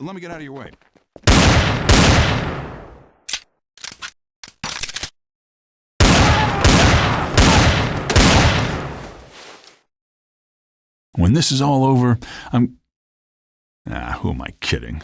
Let me get out of your way. When this is all over, I'm. Ah, who am I kidding?